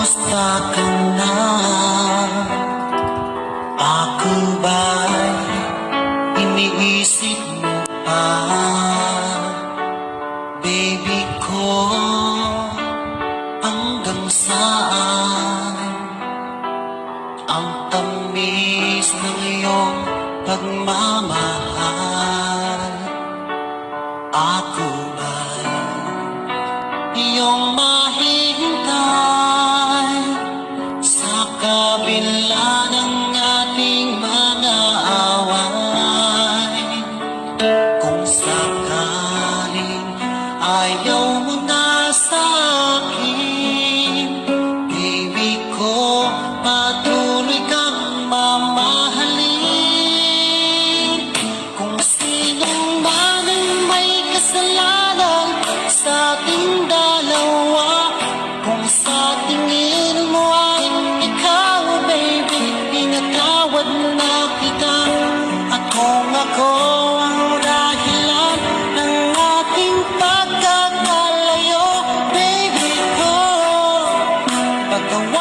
Kumusta ka na? Ako ba'y iniisip mo pa? Baby ko, hanggang saan? Ang tamis ng iyong pagmamahal Ako ba'y iyong mahirap? Ayaw mo na sa akin. Ibig ko patuloy the one